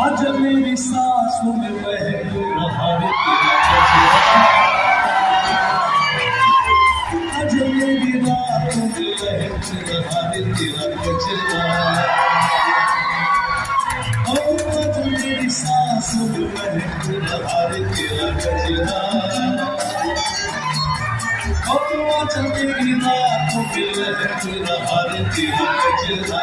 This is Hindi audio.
आज मेरी सांसों में बह रहा है आज मेरी रातों में बह रहा है तेरा गजरा। ओ आज मेरी सांसों में बह रहा है तेरा गजरा। ओ आज मेरी रातों में बह रहा है तेरा गजरा।